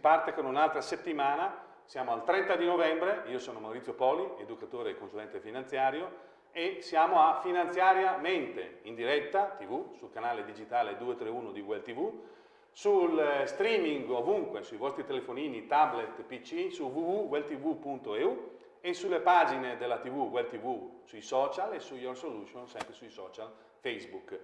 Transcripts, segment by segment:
parte con un'altra settimana, siamo al 30 di novembre, io sono Maurizio Poli, educatore e consulente finanziario, e siamo a Finanziariamente in diretta TV sul canale digitale 231 di Well TV, sul eh, streaming ovunque, sui vostri telefonini, tablet, PC, su www.welltv.eu e sulle pagine della TV, Well TV, sui social e su Your Solution, sempre sui social Facebook.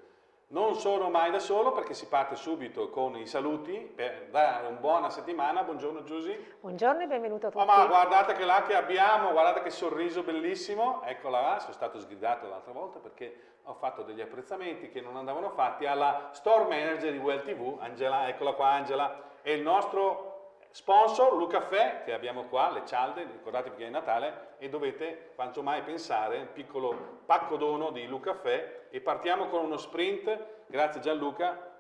Non sono mai da solo perché si parte subito con i saluti per dare una buona settimana. Buongiorno Giusy. Buongiorno e benvenuto a tutti. Oh, ma guardate che là che abbiamo, guardate che sorriso bellissimo. Eccola là, sono stato sgridato l'altra volta perché ho fatto degli apprezzamenti che non andavano fatti alla store manager di Well TV, Angela, eccola qua Angela, e il nostro Sponsor, Lucaffè, che abbiamo qua, le cialde, ricordatevi che è Natale e dovete quanto mai pensare, un piccolo pacco dono di Lucaffè e partiamo con uno sprint, grazie Gianluca.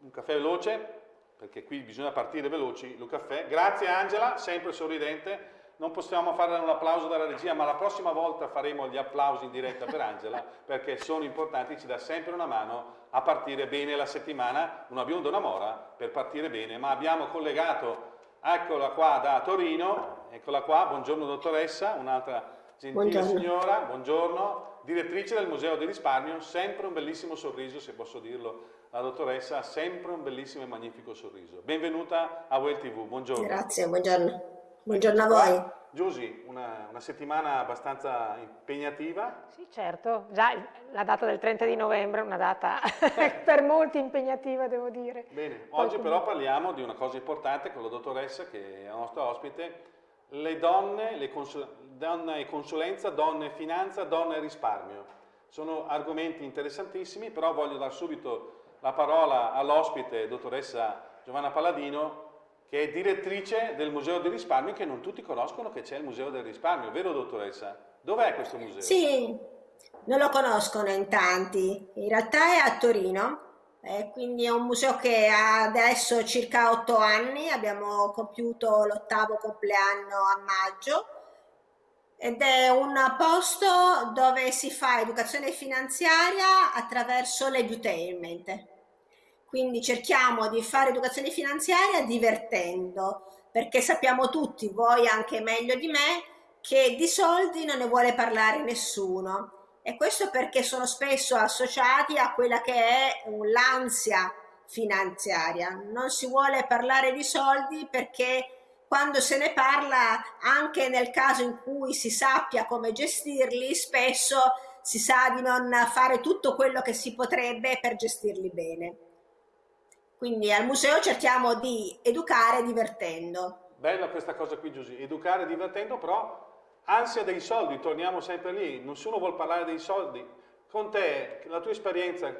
Un caffè veloce, perché qui bisogna partire veloci, Lucaffè. Grazie Angela, sempre sorridente non possiamo fare un applauso dalla regia, ma la prossima volta faremo gli applausi in diretta per Angela, perché sono importanti, ci dà sempre una mano a partire bene la settimana, non abbiamo una mora per partire bene, ma abbiamo collegato, eccola qua da Torino, eccola qua, buongiorno dottoressa, un'altra gentile buongiorno. signora, buongiorno, direttrice del Museo di Risparmio, sempre un bellissimo sorriso, se posso dirlo, la dottoressa ha sempre un bellissimo e magnifico sorriso. Benvenuta a Well TV, buongiorno. Grazie, buongiorno. Buongiorno a voi. Giusy, una, una, settimana abbastanza impegnativa. Sì, certo, già la data del 30 di novembre è una data per molti impegnativa, devo dire. Bene, oggi Poi, però parliamo di una cosa importante con la dottoressa che è la nostra ospite, le donne, le donne e consulenza, donne e finanza, donne e risparmio. Sono argomenti interessantissimi, però voglio dare subito la parola all'ospite, dottoressa Giovanna Palladino, che è direttrice del Museo del Risparmio, che non tutti conoscono che c'è il Museo del Risparmio, vero dottoressa? Dov'è questo museo? Sì, non lo conoscono in tanti, in realtà è a Torino, eh, quindi è un museo che ha adesso circa otto anni, abbiamo compiuto l'ottavo compleanno a maggio, ed è un posto dove si fa educazione finanziaria attraverso l'edutainment. Quindi cerchiamo di fare educazione finanziaria divertendo, perché sappiamo tutti, voi anche meglio di me, che di soldi non ne vuole parlare nessuno. E questo perché sono spesso associati a quella che è l'ansia finanziaria. Non si vuole parlare di soldi perché quando se ne parla, anche nel caso in cui si sappia come gestirli, spesso si sa di non fare tutto quello che si potrebbe per gestirli bene. Quindi al museo cerchiamo di educare divertendo. Bella questa cosa qui Giusy, educare divertendo però ansia dei soldi, torniamo sempre lì, nessuno vuole parlare dei soldi. Con te, la tua esperienza,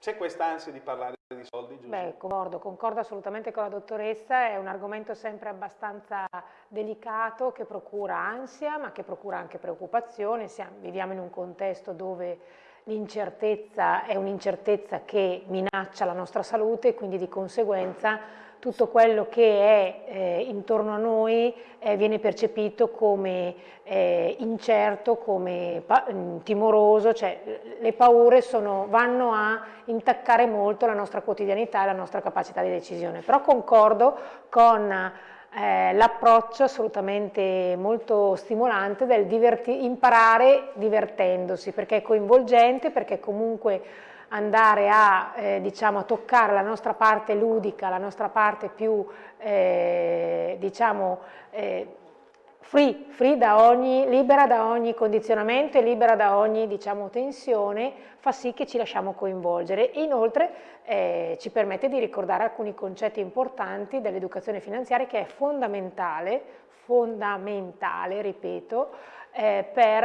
c'è questa ansia di parlare di soldi, Giusy? Beh, concordo, concordo assolutamente con la dottoressa, è un argomento sempre abbastanza delicato che procura ansia ma che procura anche preoccupazione, Siamo, viviamo in un contesto dove l'incertezza è un'incertezza che minaccia la nostra salute e quindi di conseguenza tutto quello che è eh, intorno a noi eh, viene percepito come eh, incerto, come mm, timoroso, cioè le paure sono, vanno a intaccare molto la nostra quotidianità e la nostra capacità di decisione. Però concordo con eh, l'approccio assolutamente molto stimolante del diverti imparare divertendosi, perché è coinvolgente, perché comunque andare a, eh, diciamo, a toccare la nostra parte ludica, la nostra parte più, eh, diciamo, eh, free, free da ogni, libera da ogni condizionamento e libera da ogni diciamo, tensione, fa sì che ci lasciamo coinvolgere. Inoltre eh, ci permette di ricordare alcuni concetti importanti dell'educazione finanziaria che è fondamentale, fondamentale, ripeto, eh, per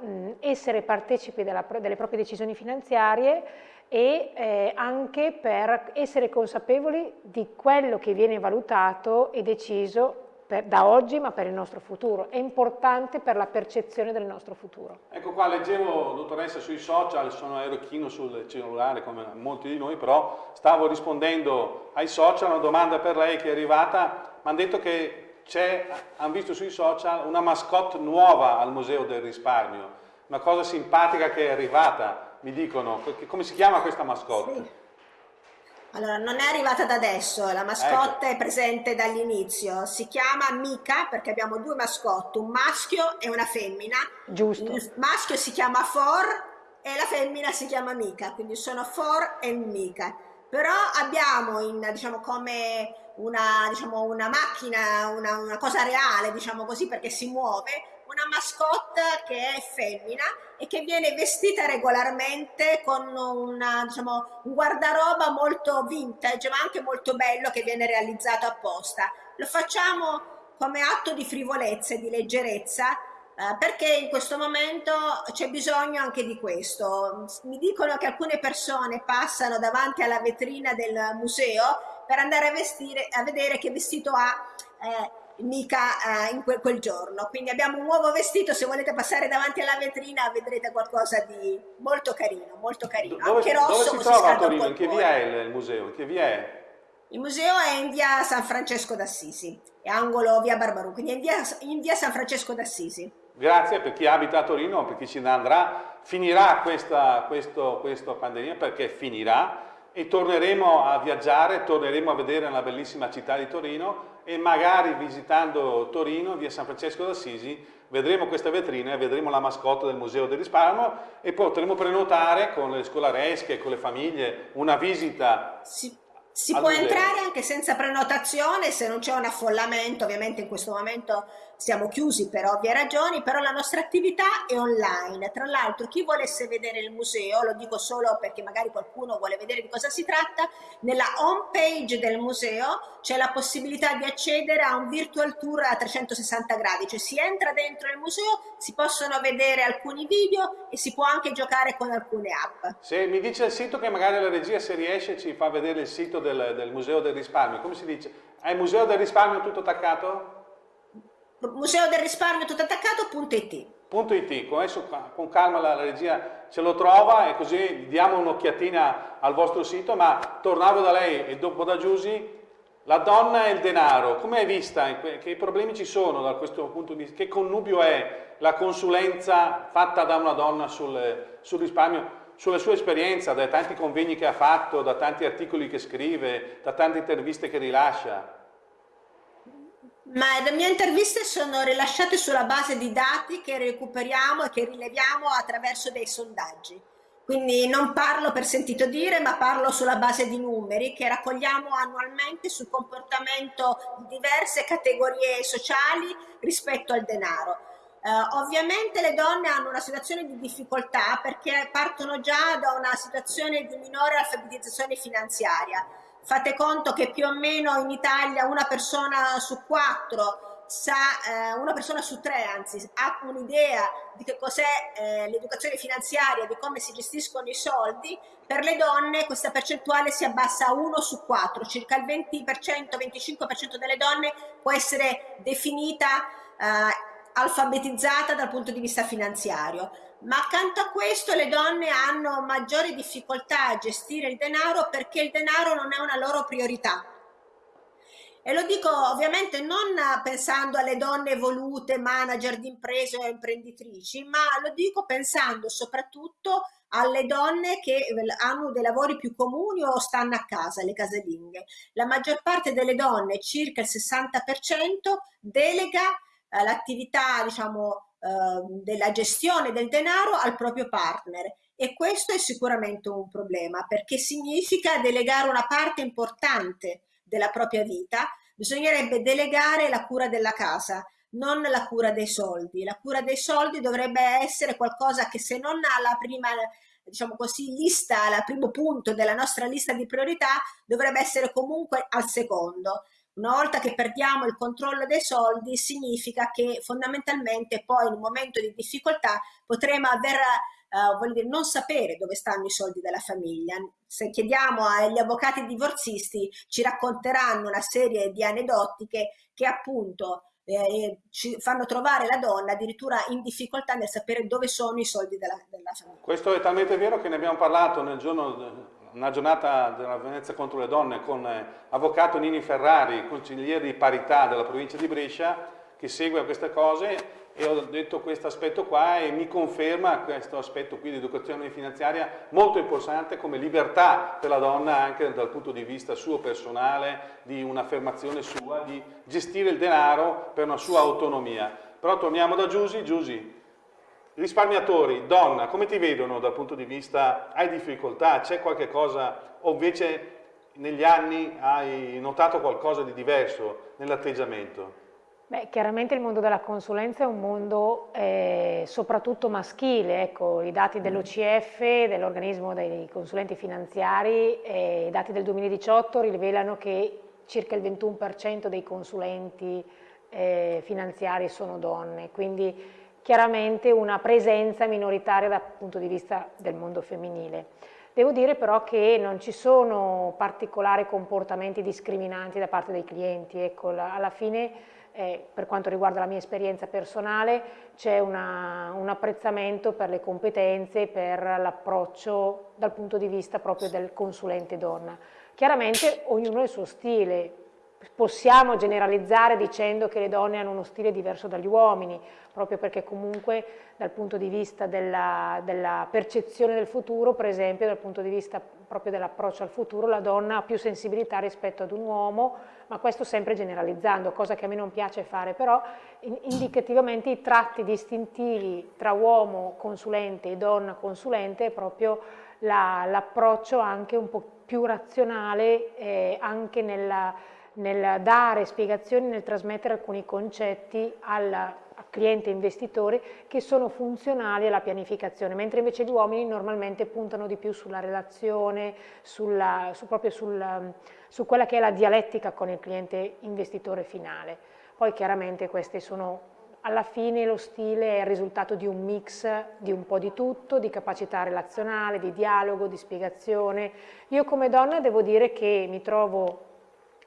mh, essere partecipi della, delle proprie decisioni finanziarie e eh, anche per essere consapevoli di quello che viene valutato e deciso per, da oggi ma per il nostro futuro, è importante per la percezione del nostro futuro. Ecco qua, leggevo dottoressa sui social, sono aerochino sul cellulare come molti di noi, però stavo rispondendo ai social, una domanda per lei che è arrivata, mi hanno detto che c'è, hanno visto sui social una mascotte nuova al Museo del Risparmio, una cosa simpatica che è arrivata, mi dicono, come si chiama questa mascotte? Sì. Allora, non è arrivata da adesso, la mascotte ecco. è presente dall'inizio. Si chiama Mica perché abbiamo due mascotte, un maschio e una femmina. Giusto. Il maschio si chiama For e la femmina si chiama Mica, quindi sono For e Mica. Però abbiamo in, diciamo, come una, diciamo, una macchina, una, una cosa reale, diciamo così, perché si muove, una mascotte che è femmina e che viene vestita regolarmente con una, diciamo, un guardaroba molto vintage, ma anche molto bello che viene realizzato apposta. Lo facciamo come atto di frivolezza e di leggerezza eh, perché in questo momento c'è bisogno anche di questo. Mi dicono che alcune persone passano davanti alla vetrina del museo per andare a, vestire, a vedere che vestito ha eh, mica eh, in que quel giorno. Quindi abbiamo un nuovo vestito, se volete passare davanti alla vetrina vedrete qualcosa di molto carino, molto carino. Dove, Anche rosso, dove si trova a Torino? In che via è il, il museo? In che via è? Il museo è in via San Francesco d'Assisi, è angolo via Barbaru, quindi è in via, in via San Francesco d'Assisi. Grazie per chi abita a Torino, per chi ci andrà, finirà questa, questo, questa pandemia perché finirà e torneremo a viaggiare, torneremo a vedere la bellissima città di Torino e magari visitando Torino, via San Francesco d'Assisi, vedremo questa vetrina e vedremo la mascotte del Museo del Risparmio e potremo prenotare con le scolaresche, con le famiglie, una visita. Si, può entrare anche senza prenotazione se non c'è un affollamento, ovviamente in questo momento siamo chiusi per ovvie ragioni, però la nostra attività è online. Tra l'altro chi volesse vedere il museo, lo dico solo perché magari qualcuno vuole vedere di cosa si tratta, nella home page del museo c'è la possibilità di accedere a un virtual tour a 360 gradi, cioè si entra dentro il museo, si possono vedere alcuni video e si può anche giocare con alcune app. Se mi dice il sito che magari la regia se riesce ci fa vedere il sito del, del Museo del Risparmio, come si dice? È il Museo del Risparmio tutto attaccato? museo del risparmio tutto attaccato.it .it, adesso con calma la, la, regia ce lo trova e così diamo un'occhiatina al vostro sito, ma tornavo da lei e dopo da Giusy, la donna e il denaro, come è vista? Che problemi ci sono da questo punto di vista? Che connubio è la consulenza fatta da una donna sul, sul risparmio? Sulla sua esperienza, dai tanti convegni che ha fatto, da tanti articoli che scrive, da tante interviste che rilascia. Ma le mie interviste sono rilasciate sulla base di dati che recuperiamo e che rileviamo attraverso dei sondaggi. Quindi non parlo per sentito dire, ma parlo sulla base di numeri che raccogliamo annualmente sul comportamento di diverse categorie sociali rispetto al denaro. Eh, ovviamente le donne hanno una situazione di difficoltà perché partono già da una situazione di minore alfabetizzazione finanziaria. Fate conto che più o meno in Italia una persona su quattro sa, eh, una persona su tre anzi ha un'idea di che cos'è eh, l'educazione finanziaria, di come si gestiscono i soldi, per le donne questa percentuale si abbassa a 1 su 4, circa il 20%, 25% delle donne può essere definita eh, alfabetizzata dal punto di vista finanziario ma accanto a questo le donne hanno maggiori difficoltà a gestire il denaro perché il denaro non è una loro priorità. E lo dico ovviamente non pensando alle donne evolute, manager di imprese o imprenditrici, ma lo dico pensando soprattutto alle donne che hanno dei lavori più comuni o stanno a casa, le casalinghe. La maggior parte delle donne, circa il 60%, delega eh, l'attività, diciamo, Ehm, della gestione del denaro al proprio partner e questo è sicuramente un problema perché significa delegare una parte importante della propria vita, bisognerebbe delegare la cura della casa, non la cura dei soldi. La cura dei soldi dovrebbe essere qualcosa che se non ha la prima diciamo così, lista, al primo punto della nostra lista di priorità, dovrebbe essere comunque al secondo. Una volta che perdiamo il controllo dei soldi significa che fondamentalmente poi in un momento di difficoltà potremo aver, uh, voglio dire, non sapere dove stanno i soldi della famiglia. Se chiediamo agli avvocati divorzisti ci racconteranno una serie di aneddoti che, che appunto eh, ci fanno trovare la donna addirittura in difficoltà nel sapere dove sono i soldi della, della famiglia. Questo è talmente vero che ne abbiamo parlato nel giorno una giornata della violenza contro le donne con eh, avvocato Nini Ferrari, consigliere di parità della provincia di Brescia, che segue queste cose e ho detto questo aspetto qua e mi conferma questo aspetto qui di educazione finanziaria molto importante come libertà per la donna anche dal punto di vista suo personale, di un'affermazione sua, di gestire il denaro per una sua autonomia. Però torniamo da Giusy, Risparmiatori, donna, come ti vedono dal punto di vista, hai difficoltà, c'è qualche cosa o invece negli anni hai notato qualcosa di diverso nell'atteggiamento? Beh, chiaramente il mondo della consulenza è un mondo eh, soprattutto maschile, ecco, i dati dell'OCF, dell'organismo dei consulenti finanziari, eh, i dati del 2018 rivelano che circa il 21% dei consulenti eh, finanziari sono donne, quindi chiaramente una presenza minoritaria dal punto di vista del mondo femminile. Devo dire però che non ci sono particolari comportamenti discriminanti da parte dei clienti, ecco, alla fine eh, per quanto riguarda la mia esperienza personale c'è un apprezzamento per le competenze, per l'approccio dal punto di vista proprio del consulente donna. Chiaramente ognuno ha il suo stile, possiamo generalizzare dicendo che le donne hanno uno stile diverso dagli uomini, proprio perché comunque dal punto di vista della, della percezione del futuro, per esempio dal punto di vista proprio dell'approccio al futuro, la donna ha più sensibilità rispetto ad un uomo, ma questo sempre generalizzando, cosa che a me non piace fare, però indicativamente i tratti distintivi tra uomo consulente e donna consulente è proprio l'approccio la, anche un po' più razionale eh, anche nella nel dare spiegazioni, nel trasmettere alcuni concetti al cliente investitore che sono funzionali alla pianificazione, mentre invece gli uomini normalmente puntano di più sulla relazione, sulla, su, proprio sul, su quella che è la dialettica con il cliente investitore finale. Poi chiaramente queste sono alla fine lo stile è il risultato di un mix di un po' di tutto, di capacità relazionale, di dialogo, di spiegazione. Io come donna devo dire che mi trovo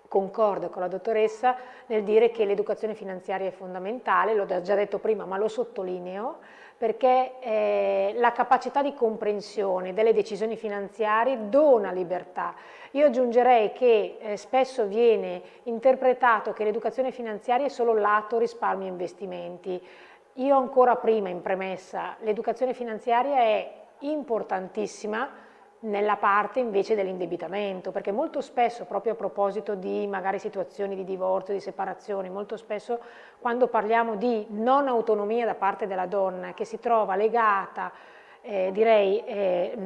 concordo con la dottoressa nel dire che l'educazione finanziaria è fondamentale, l'ho già detto prima ma lo sottolineo, perché eh, la capacità di comprensione delle decisioni finanziarie dona libertà. Io aggiungerei che eh, spesso viene interpretato che l'educazione finanziaria è solo lato risparmio e investimenti. Io ancora prima in premessa, l'educazione finanziaria è importantissima, nella parte invece dell'indebitamento, perché molto spesso, proprio a proposito di magari situazioni di divorzio, di separazione, molto spesso quando parliamo di non autonomia da parte della donna che si trova legata, eh, direi, eh,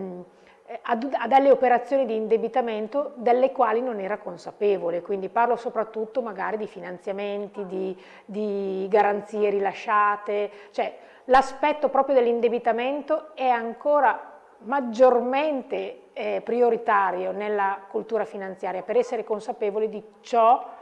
a, a delle operazioni di indebitamento delle quali non era consapevole, quindi parlo soprattutto magari di finanziamenti, di, di garanzie rilasciate, cioè l'aspetto proprio dell'indebitamento è ancora maggiormente eh, prioritario nella cultura finanziaria per essere consapevoli di ciò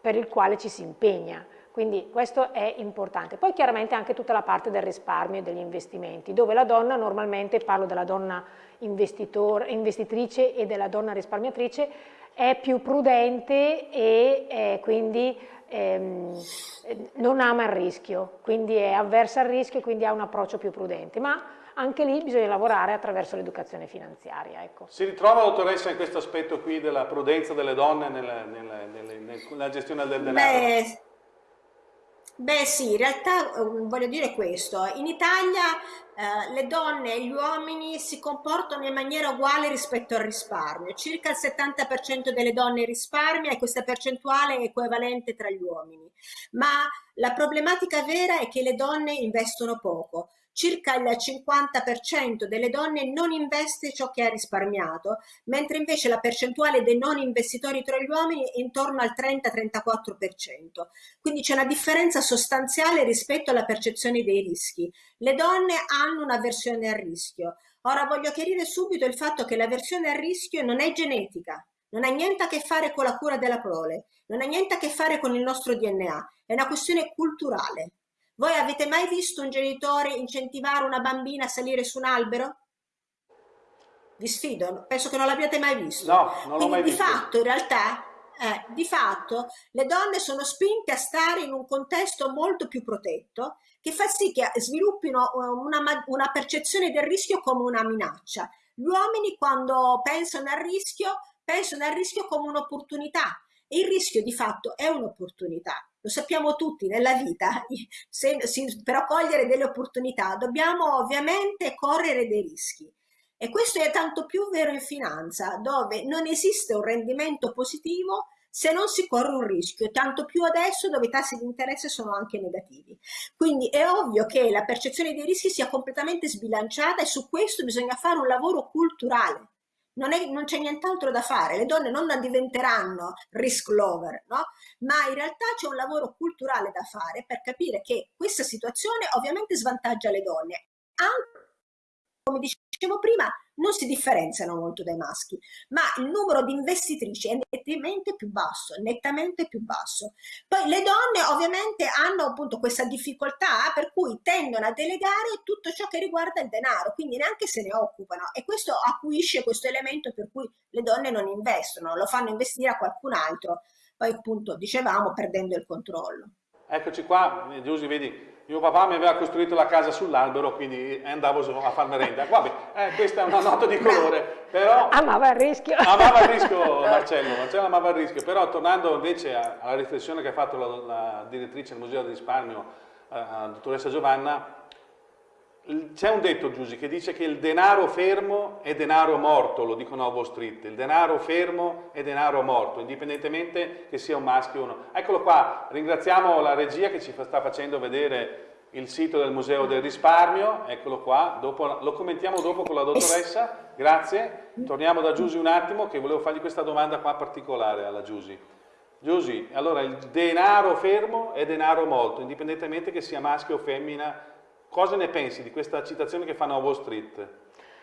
per il quale ci si impegna. Quindi questo è importante. Poi chiaramente anche tutta la parte del risparmio e degli investimenti, dove la donna normalmente, parlo della donna investitrice e della donna risparmiatrice, è più prudente e eh, quindi ehm, non ama il rischio, quindi è avversa al rischio e quindi ha un approccio più prudente. Ma anche lì bisogna lavorare attraverso l'educazione finanziaria. Ecco. Si ritrova dottoressa in questo aspetto qui della prudenza delle donne nella, nella, nella, nella gestione del denaro? Beh, beh sì, in realtà um, voglio dire questo, in Italia eh, le donne e gli uomini si comportano in maniera uguale rispetto al risparmio, circa il 70% delle donne risparmia e questa percentuale è equivalente tra gli uomini, ma la problematica vera è che le donne investono poco circa il 50% delle donne non investe ciò che ha risparmiato, mentre invece la percentuale dei non investitori tra gli uomini è intorno al 30-34%. Quindi c'è una differenza sostanziale rispetto alla percezione dei rischi. Le donne hanno un'avversione al rischio. Ora voglio chiarire subito il fatto che l'avversione al rischio non è genetica, non ha niente a che fare con la cura della prole, non ha niente a che fare con il nostro DNA, è una questione culturale. Voi avete mai visto un genitore incentivare una bambina a salire su un albero? Vi sfido, penso che non l'abbiate mai visto. No, non Quindi, l'ho mai di visto. fatto, in realtà, eh, di fatto, le donne sono spinte a stare in un contesto molto più protetto che fa sì che sviluppino una, una percezione del rischio come una minaccia. Gli uomini quando pensano al rischio, pensano al rischio come un'opportunità E il rischio di fatto è un'opportunità. Lo sappiamo tutti nella vita, se, se, per cogliere delle opportunità dobbiamo ovviamente correre dei rischi. E questo è tanto più vero in finanza, dove non esiste un rendimento positivo se non si corre un rischio, tanto più adesso dove i tassi di interesse sono anche negativi. Quindi è ovvio che la percezione dei rischi sia completamente sbilanciata e su questo bisogna fare un lavoro culturale. Non, c'è nient'altro da fare, le donne non diventeranno risk lover, no? ma in realtà c'è un lavoro culturale da fare per capire che questa situazione ovviamente svantaggia le donne, anche come dicevo prima, non si differenziano molto dai maschi, ma il numero di investitrici è nettamente più basso, nettamente più basso. Poi le donne ovviamente hanno appunto questa difficoltà per cui tendono a delegare tutto ciò che riguarda il denaro, quindi neanche se ne occupano e questo acuisce questo elemento per cui le donne non investono, lo fanno investire a qualcun altro, poi appunto dicevamo perdendo il controllo. Eccoci qua, Giusy, vedi, mio papà mi aveva costruito la casa sull'albero, quindi andavo a far merenda. Vabbè, eh, questa è una nota di colore, però... Amava il rischio. Amava il rischio Marcello, Marcello amava il rischio, però tornando invece alla riflessione che ha fatto la, la direttrice del Museo del Risparmio, eh, la dottoressa Giovanna, c'è un detto, Giusy, che dice che il denaro fermo è denaro morto, lo dicono a Wall Street, il denaro fermo è denaro morto, indipendentemente che sia un maschio o no. Eccolo qua, ringraziamo la regia che ci sta facendo vedere il sito del Museo del Risparmio, eccolo qua, dopo, lo commentiamo dopo con la dottoressa, grazie. Torniamo da Giusy un attimo che volevo fargli questa domanda qua particolare alla Giusy. Giusy, allora il denaro fermo è denaro morto, indipendentemente che sia maschio o femmina, Cosa ne pensi di questa citazione che fanno a Wall Street?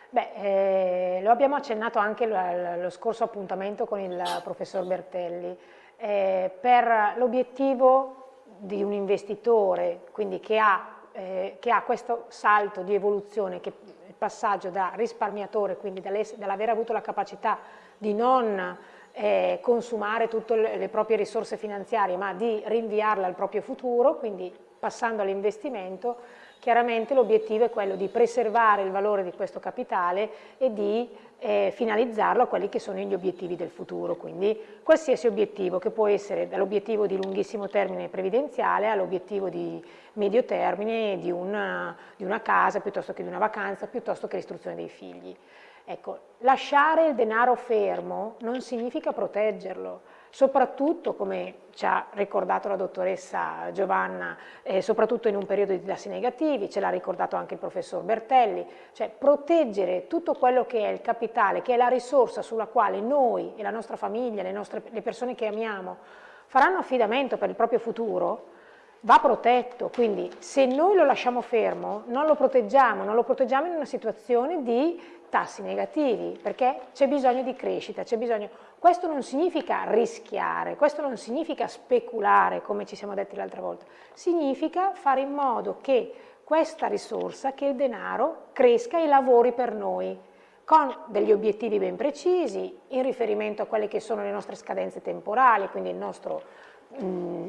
Beh, eh, lo abbiamo accennato anche lo scorso appuntamento con il professor Bertelli. Eh, per l'obiettivo di un investitore, quindi che ha, eh, che ha, questo salto di evoluzione, che il passaggio da risparmiatore, quindi dall'aver avuto la capacità di non eh, consumare tutte le proprie risorse finanziarie, ma di rinviarle al proprio futuro, quindi passando all'investimento, Chiaramente l'obiettivo è quello di preservare il valore di questo capitale e di eh, finalizzarlo a quelli che sono gli obiettivi del futuro, quindi qualsiasi obiettivo che può essere dall'obiettivo di lunghissimo termine previdenziale all'obiettivo di medio termine di una, di una casa piuttosto che di una vacanza, piuttosto che l'istruzione dei figli. Ecco, lasciare il denaro fermo non significa proteggerlo, soprattutto come ci ha ricordato la dottoressa Giovanna, eh, soprattutto in un periodo di tassi negativi, ce l'ha ricordato anche il professor Bertelli, cioè proteggere tutto quello che è il capitale, che è la risorsa sulla quale noi e la nostra famiglia, le, nostre, le persone che amiamo, faranno affidamento per il proprio futuro, va protetto, quindi se noi lo lasciamo fermo non lo proteggiamo, non lo proteggiamo in una situazione di tassi negativi, perché c'è bisogno di crescita, c'è bisogno... Questo non significa rischiare, questo non significa speculare, come ci siamo detti l'altra volta, significa fare in modo che questa risorsa, che il denaro, cresca e lavori per noi, con degli obiettivi ben precisi, in riferimento a quelle che sono le nostre scadenze temporali, quindi il nostro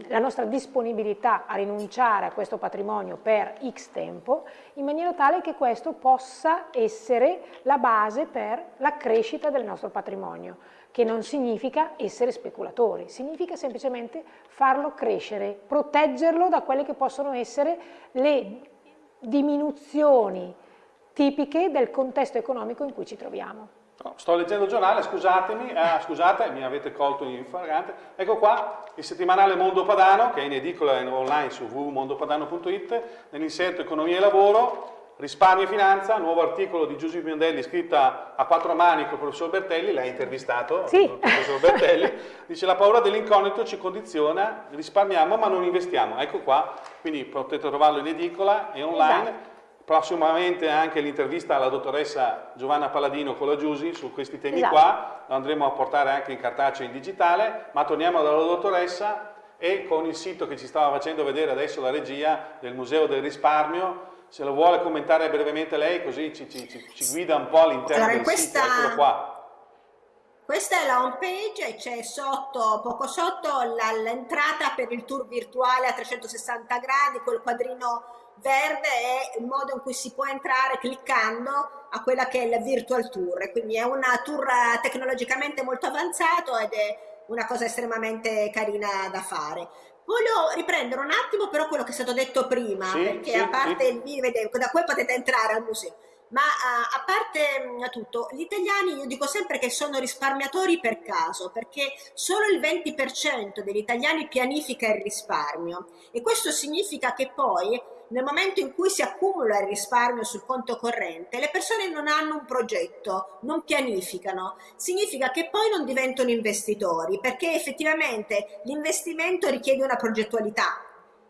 la nostra disponibilità a rinunciare a questo patrimonio per X tempo, in maniera tale che questo possa essere la base per la crescita del nostro patrimonio, che non significa essere speculatori, significa semplicemente farlo crescere, proteggerlo da quelle che possono essere le diminuzioni tipiche del contesto economico in cui ci troviamo. No, sto leggendo il giornale, scusatemi, eh, scusate, mi avete colto in flagrante. Ecco qua il settimanale Mondo Padano, che è in edicola online su www.mondopadano.it, nell'inserto Economia e Lavoro, Risparmio e Finanza, nuovo articolo di Giuseppe Piondelli scritta a quattro mani con il professor Bertelli, l'hai intervistato, sì. il professor Bertelli, dice la paura dell'incognito ci condiziona, risparmiamo ma non investiamo. Ecco qua, quindi potete trovarlo in edicola e online. Esatto prossimamente anche l'intervista alla dottoressa Giovanna Palladino con la Giusi su questi temi esatto. qua, lo andremo a portare anche in cartaceo e in digitale, ma torniamo dalla dottoressa e con il sito che ci stava facendo vedere adesso la regia del Museo del Risparmio, se lo vuole commentare brevemente lei così ci, ci, ci, ci guida un po' all'interno allora, del questa... sito, eccolo qua. Questa è la home page e c'è sotto, poco sotto, l'entrata per il tour virtuale a 360 gradi col quadrino verde è il modo in cui si può entrare cliccando a quella che è la virtual tour, quindi è una tour tecnologicamente molto avanzato ed è una cosa estremamente carina da fare. Voglio riprendere un attimo però quello che è stato detto prima, sì, perché sì, a parte sì. il video, da qui potete entrare al museo. Ma uh, a parte uh, tutto, gli italiani io dico sempre che sono risparmiatori per caso, perché solo il 20% degli italiani pianifica il risparmio e questo significa che poi nel momento in cui si accumula il risparmio sul conto corrente, le persone non hanno un progetto, non pianificano. Significa che poi non diventano investitori, perché effettivamente l'investimento richiede una progettualità.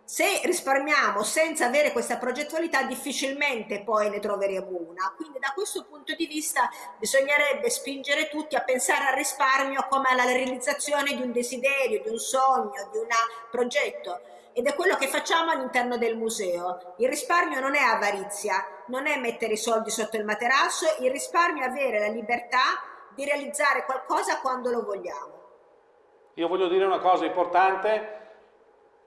Se risparmiamo senza avere questa progettualità, difficilmente poi ne troveremo una. Quindi da questo punto di vista bisognerebbe spingere tutti a pensare al risparmio come alla realizzazione di un desiderio, di un sogno, di un progetto ed è quello che facciamo all'interno del museo. Il risparmio non è avarizia, non è mettere i soldi sotto il materasso, il risparmio è avere la libertà di realizzare qualcosa quando lo vogliamo. Io voglio dire una cosa importante,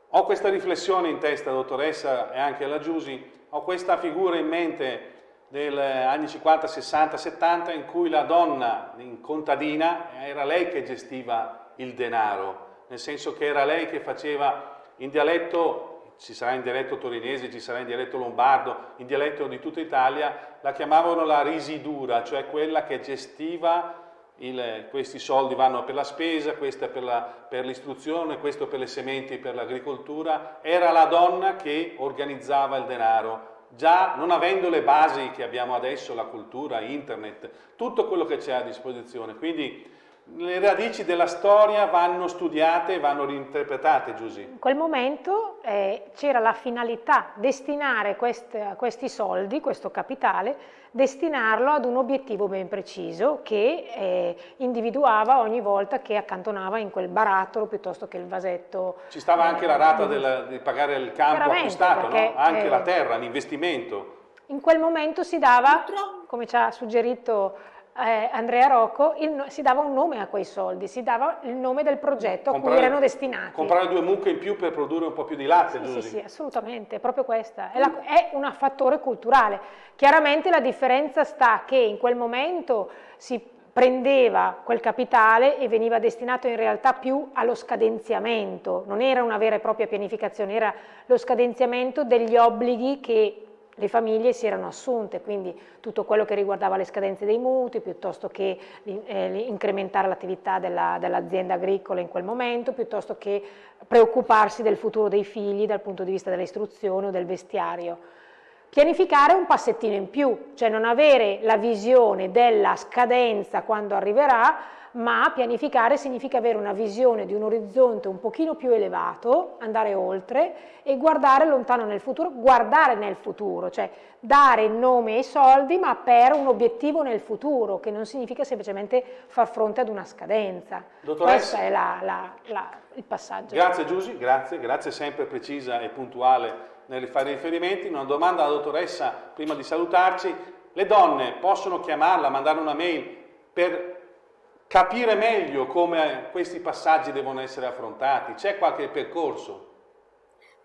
ho questa riflessione in testa, dottoressa, e anche alla Giusi, ho questa figura in mente degli anni 50, 60, 70 in cui la donna in contadina era lei che gestiva il denaro, nel senso che era lei che faceva in dialetto, ci sarà in dialetto torinese, ci sarà in dialetto lombardo, in dialetto di tutta Italia, la chiamavano la risidura, cioè quella che gestiva il, questi soldi vanno per la spesa, questa per l'istruzione, questo per le sementi, per l'agricoltura, era la donna che organizzava il denaro, già non avendo le basi che abbiamo adesso, la cultura, internet, tutto quello che c'è a disposizione. Quindi le radici della storia vanno studiate e vanno reinterpretate, Giusy. In quel momento eh, c'era la finalità, destinare quest, questi soldi, questo capitale, destinarlo ad un obiettivo ben preciso che eh, individuava ogni volta che accantonava in quel barattolo piuttosto che il vasetto. Ci stava anche la rata del, di pagare il campo acquistato, perché, no? anche eh, la terra, l'investimento. In quel momento si dava, come ci ha suggerito eh, Andrea Rocco, il, si dava un nome a quei soldi, si dava il nome del progetto comprare, a cui erano destinati. Comprare due mucche in più per produrre un po' più di latte, sì, sì, sì, assolutamente, è proprio questa. È, la, è un fattore culturale. Chiaramente la differenza sta che in quel momento si prendeva quel capitale e veniva destinato in realtà più allo scadenziamento, non era una vera e propria pianificazione, era lo scadenziamento degli obblighi che le famiglie si erano assunte, quindi tutto quello che riguardava le scadenze dei mutui, piuttosto che eh, incrementare l'attività dell'azienda dell agricola in quel momento, piuttosto che preoccuparsi del futuro dei figli dal punto di vista dell'istruzione o del vestiario. Pianificare un passettino in più, cioè non avere la visione della scadenza quando arriverà, ma pianificare significa avere una visione di un orizzonte un pochino più elevato, andare oltre e guardare lontano nel futuro, guardare nel futuro, cioè dare nome ai soldi ma per un obiettivo nel futuro, che non significa semplicemente far fronte ad una scadenza. Dottoressa, Questo è la, la, la, il passaggio. Grazie Giusy, grazie, grazie sempre precisa e puntuale nel fare riferimenti. Una domanda alla dottoressa prima di salutarci. Le donne possono chiamarla, mandare una mail per capire meglio come questi passaggi devono essere affrontati? C'è qualche percorso?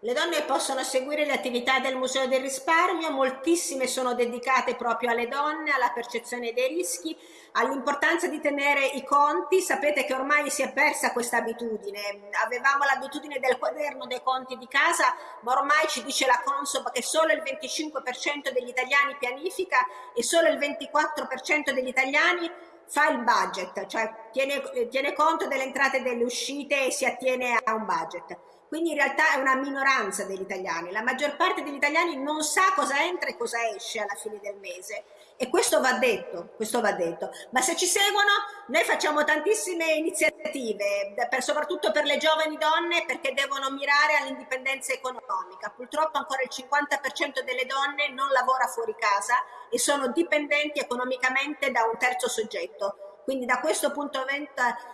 Le donne possono seguire le attività del Museo del Risparmio, moltissime sono dedicate proprio alle donne, alla percezione dei rischi, all'importanza di tenere i conti. Sapete che ormai si è persa questa abitudine. Avevamo l'abitudine del quaderno dei conti di casa, ma ormai ci dice la Consob che solo il 25% degli italiani pianifica e solo il 24% degli italiani fa il budget, cioè tiene, tiene conto delle entrate e delle uscite e si attiene a un budget. Quindi in realtà è una minoranza degli italiani. La maggior parte degli italiani non sa cosa entra e cosa esce alla fine del mese. E questo va detto, questo va detto. Ma se ci seguono, noi facciamo tantissime iniziative, per, soprattutto per le giovani donne, perché devono mirare all'indipendenza economica. Purtroppo ancora il 50% delle donne non lavora fuori casa e sono dipendenti economicamente da un terzo soggetto quindi da questo punto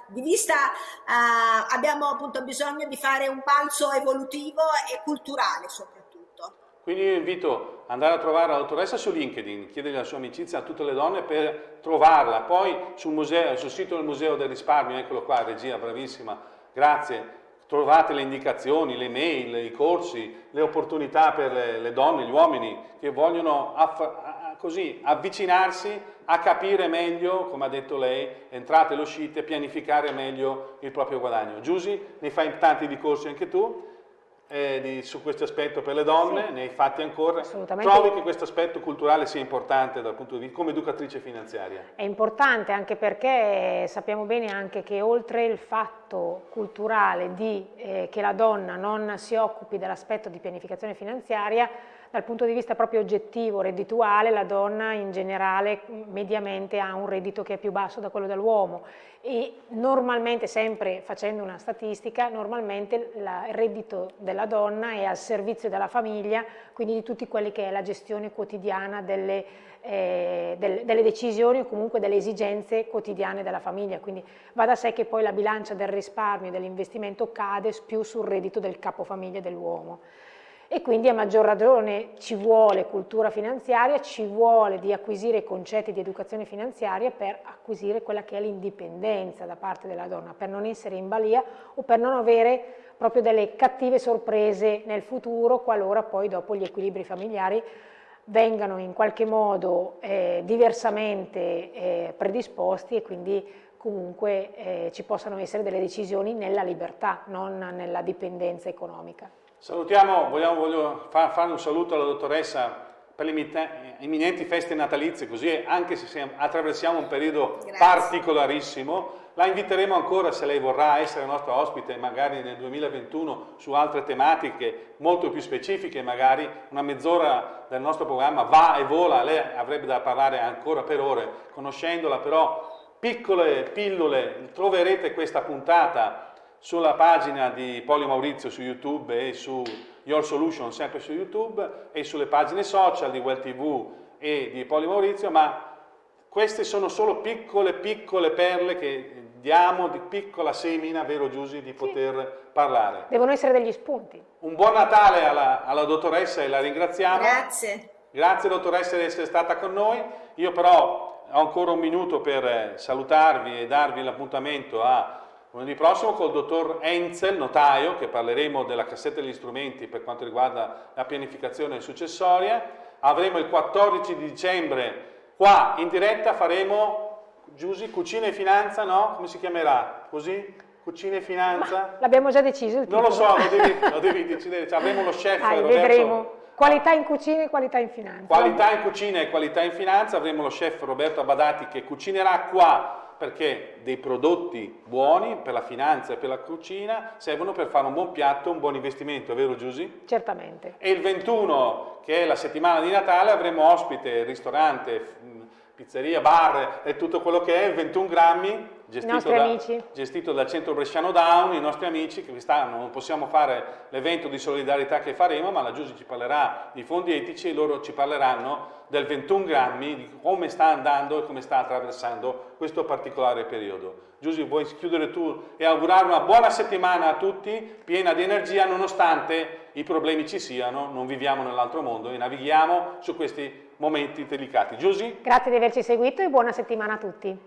di vista eh, abbiamo appunto bisogno di fare un balzo evolutivo e culturale soprattutto. Quindi io invito ad andare a trovare la dottoressa su LinkedIn, chiedere la sua amicizia a tutte le donne per trovarla, poi sul, museo, sul sito del Museo del Risparmio, eccolo qua, regia bravissima, grazie, trovate le indicazioni, le mail, i corsi, le opportunità per le, le donne, gli uomini che vogliono così avvicinarsi a capire meglio, come ha detto lei, entrate e uscite, pianificare meglio il proprio guadagno. Giusy, ne fai tanti di corsi anche tu, eh, di, su questo aspetto per le donne, sì. ne hai fatti ancora. Trovi che questo aspetto culturale sia importante dal punto di vista come educatrice finanziaria? È importante anche perché sappiamo bene anche che oltre il fatto culturale di eh, che la donna non si occupi dell'aspetto di pianificazione finanziaria, dal punto di vista proprio oggettivo, reddituale, la donna in generale mediamente ha un reddito che è più basso da quello dell'uomo. E normalmente, sempre facendo una statistica, normalmente il reddito della donna è al servizio della famiglia, quindi di tutti quelli che è la gestione quotidiana delle, eh, delle, delle decisioni o comunque delle esigenze quotidiane della famiglia, quindi va da sé che poi la bilancia del risparmio e dell'investimento cade più sul reddito del capofamiglia dell'uomo e quindi a maggior ragione ci vuole cultura finanziaria, ci vuole di acquisire concetti di educazione finanziaria per acquisire quella che è l'indipendenza da parte della donna, per non essere in balia o per non avere proprio delle cattive sorprese nel futuro qualora poi dopo gli equilibri familiari vengano in qualche modo eh, diversamente eh, predisposti e quindi comunque eh, ci possano essere delle decisioni nella libertà, non nella dipendenza economica. Salutiamo, vogliamo, voglio far, fare un saluto alla dottoressa per le imminenti feste natalizie, così anche se attraversiamo un periodo Grazie. particolarissimo, la inviteremo ancora se lei vorrà essere nostra ospite magari nel 2021 su altre tematiche molto più specifiche, magari una mezz'ora del nostro programma va e vola, lei avrebbe da parlare ancora per ore, conoscendola però piccole pillole, troverete questa puntata sulla pagina di Polio Maurizio su YouTube e su Your Solution sempre su YouTube e sulle pagine social di Well TV e di Polio Maurizio, ma queste sono solo piccole piccole perle che diamo di piccola semina, vero Giusy, di poter sì. parlare. Devono essere degli spunti. Un buon Natale alla, alla dottoressa e la ringraziamo. Grazie. Grazie dottoressa di essere stata con noi. Io però ho ancora un minuto per salutarvi e darvi l'appuntamento a Lunedì prossimo col dottor Enzel, notaio, che parleremo della cassetta degli strumenti per quanto riguarda la pianificazione successoria. Avremo il 14 di dicembre qua in diretta, faremo, Giusy, Cucina e Finanza, no? Come si chiamerà? Così? Cucina e Finanza? L'abbiamo già deciso Non lo so, lo devi, lo devi decidere. Cioè, avremo lo chef Dai, Roberto. vedremo. Qualità in cucina e qualità in finanza. Qualità in cucina e qualità in finanza. Avremo lo chef Roberto Abadati che cucinerà qua perché dei prodotti buoni per la finanza e per la cucina servono per fare un buon piatto, un buon investimento, vero Giusy? Certamente. E il 21, che è la settimana di Natale, avremo ospite, ristorante, pizzeria, bar e tutto quello che è, 21 grammi, gestito, da, gestito dal centro bresciano Down, i nostri amici che quest'anno non possiamo fare l'evento di solidarietà che faremo, ma la Giusy ci parlerà di fondi etici e loro ci parleranno del 21 grammi, di come sta andando e come sta attraversando questo particolare periodo. Giusy, vuoi chiudere tu e augurare una buona settimana a tutti, piena di energia, nonostante i problemi ci siano, non viviamo nell'altro mondo e navighiamo su questi momenti delicati. Giusy? Grazie di averci seguito e buona settimana a tutti.